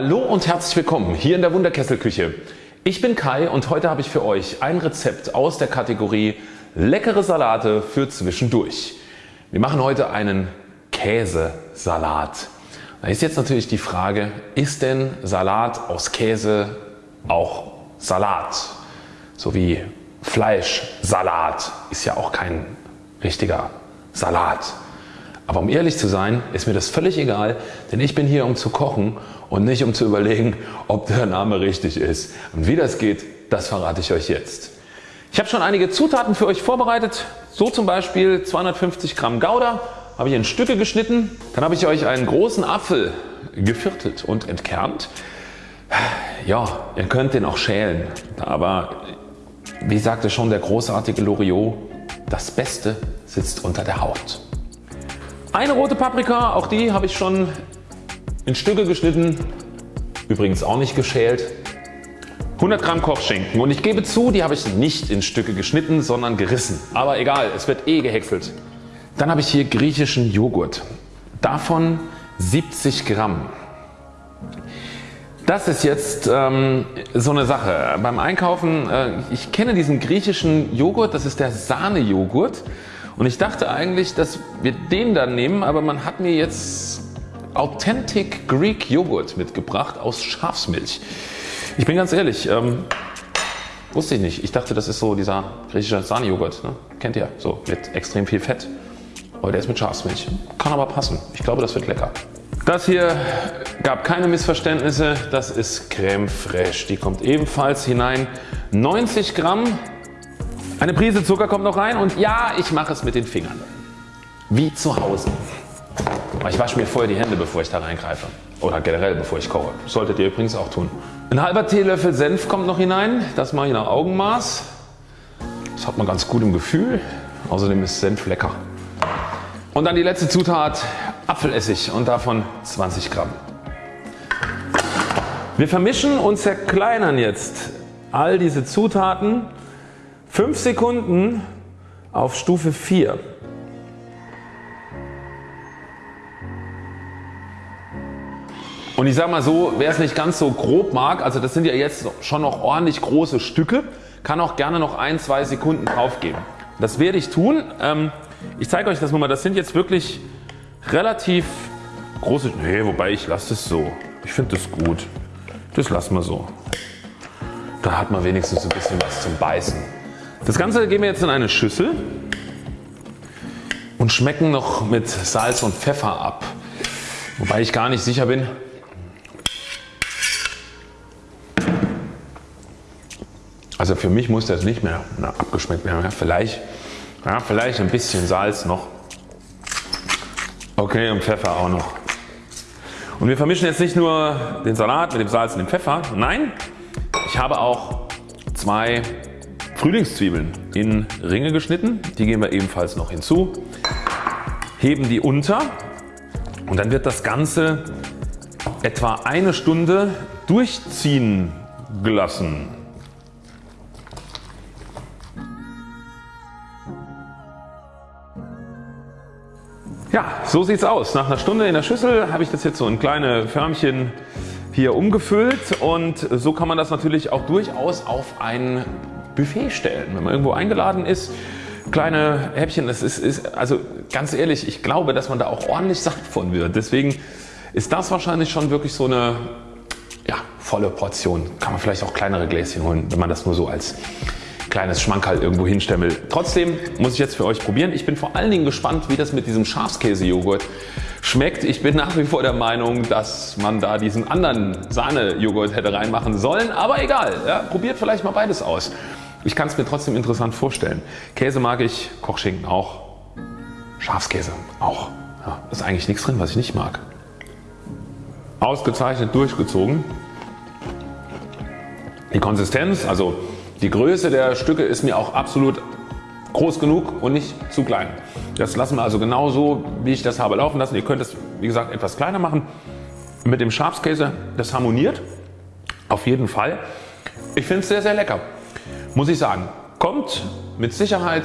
Hallo und herzlich willkommen hier in der Wunderkesselküche. Ich bin Kai und heute habe ich für euch ein Rezept aus der Kategorie leckere Salate für zwischendurch. Wir machen heute einen Käsesalat. Da ist jetzt natürlich die Frage, ist denn Salat aus Käse auch Salat? So wie Fleischsalat ist ja auch kein richtiger Salat. Aber um ehrlich zu sein, ist mir das völlig egal, denn ich bin hier um zu kochen und nicht um zu überlegen, ob der Name richtig ist. Und wie das geht, das verrate ich euch jetzt. Ich habe schon einige Zutaten für euch vorbereitet. So zum Beispiel 250 Gramm Gouda habe ich in Stücke geschnitten. Dann habe ich euch einen großen Apfel geviertelt und entkernt. Ja, ihr könnt den auch schälen, aber wie sagte schon der großartige Loriot, das Beste sitzt unter der Haut. Eine rote Paprika, auch die habe ich schon in Stücke geschnitten, übrigens auch nicht geschält. 100 Gramm Kochschinken und ich gebe zu, die habe ich nicht in Stücke geschnitten, sondern gerissen. Aber egal, es wird eh gehäckselt. Dann habe ich hier griechischen Joghurt. Davon 70 Gramm. Das ist jetzt ähm, so eine Sache. Beim Einkaufen, äh, ich kenne diesen griechischen Joghurt, das ist der Sahnejoghurt. Und ich dachte eigentlich, dass wir den dann nehmen, aber man hat mir jetzt Authentic Greek Joghurt mitgebracht aus Schafsmilch. Ich bin ganz ehrlich, ähm, wusste ich nicht. Ich dachte das ist so dieser griechische Sahnejoghurt. Ne? Kennt ihr? So mit extrem viel Fett. Aber der ist mit Schafsmilch. Kann aber passen. Ich glaube das wird lecker. Das hier gab keine Missverständnisse. Das ist Creme Fraiche. Die kommt ebenfalls hinein. 90 Gramm eine Prise Zucker kommt noch rein und ja ich mache es mit den Fingern. Wie zu Hause. Ich wasche mir vorher die Hände bevor ich da reingreife. Oder generell bevor ich koche. Solltet ihr übrigens auch tun. Ein halber Teelöffel Senf kommt noch hinein. Das mache ich nach Augenmaß. Das hat man ganz gut im Gefühl. Außerdem ist Senf lecker. Und dann die letzte Zutat Apfelessig und davon 20 Gramm. Wir vermischen und zerkleinern jetzt all diese Zutaten 5 Sekunden auf Stufe 4. Und ich sage mal so, wer es nicht ganz so grob mag, also das sind ja jetzt schon noch ordentlich große Stücke, kann auch gerne noch ein, zwei Sekunden drauf geben. Das werde ich tun. Ähm, ich zeige euch das mal. Das sind jetzt wirklich relativ große, nee, wobei ich lasse es so. Ich finde das gut. Das lassen wir so. Da hat man wenigstens ein bisschen was zum Beißen. Das Ganze geben wir jetzt in eine Schüssel und schmecken noch mit Salz und Pfeffer ab. Wobei ich gar nicht sicher bin. Also für mich muss das nicht mehr abgeschmeckt werden. Vielleicht, ja, vielleicht ein bisschen Salz noch. Okay und Pfeffer auch noch. Und wir vermischen jetzt nicht nur den Salat mit dem Salz und dem Pfeffer. Nein, ich habe auch zwei Frühlingszwiebeln in Ringe geschnitten, die geben wir ebenfalls noch hinzu, heben die unter und dann wird das Ganze etwa eine Stunde durchziehen gelassen. Ja, so sieht es aus. Nach einer Stunde in der Schüssel habe ich das jetzt so in kleine Förmchen hier umgefüllt und so kann man das natürlich auch durchaus auf ein Buffet stellen. Wenn man irgendwo eingeladen ist, kleine Häppchen, das ist, ist also ganz ehrlich, ich glaube, dass man da auch ordentlich satt von wird. Deswegen ist das wahrscheinlich schon wirklich so eine ja, volle Portion. Kann man vielleicht auch kleinere Gläschen holen, wenn man das nur so als kleines Schmankerl irgendwo hinstellen will. Trotzdem muss ich jetzt für euch probieren. Ich bin vor allen Dingen gespannt wie das mit diesem Schafskäse-Joghurt schmeckt. Ich bin nach wie vor der Meinung dass man da diesen anderen Sahne-Joghurt hätte reinmachen sollen. Aber egal, ja, probiert vielleicht mal beides aus. Ich kann es mir trotzdem interessant vorstellen. Käse mag ich, Kochschinken auch, Schafskäse auch. Ja, ist eigentlich nichts drin was ich nicht mag. Ausgezeichnet durchgezogen. Die Konsistenz, also die Größe der Stücke ist mir auch absolut groß genug und nicht zu klein. Das lassen wir also genau so wie ich das habe laufen lassen. Ihr könnt es wie gesagt etwas kleiner machen. Mit dem Schafskäse das harmoniert auf jeden Fall. Ich finde es sehr sehr lecker muss ich sagen, kommt mit Sicherheit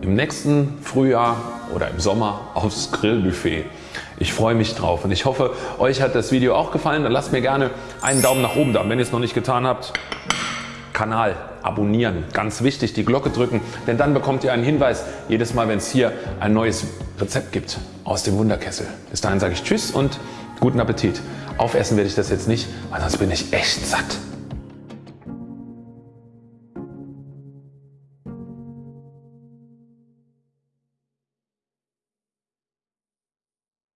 im nächsten Frühjahr oder im Sommer aufs Grillbuffet. Ich freue mich drauf und ich hoffe euch hat das Video auch gefallen. Dann lasst mir gerne einen Daumen nach oben da. Wenn ihr es noch nicht getan habt, Kanal abonnieren. Ganz wichtig die Glocke drücken, denn dann bekommt ihr einen Hinweis jedes Mal wenn es hier ein neues Rezept gibt aus dem Wunderkessel. Bis dahin sage ich Tschüss und guten Appetit. Aufessen werde ich das jetzt nicht, weil sonst bin ich echt satt.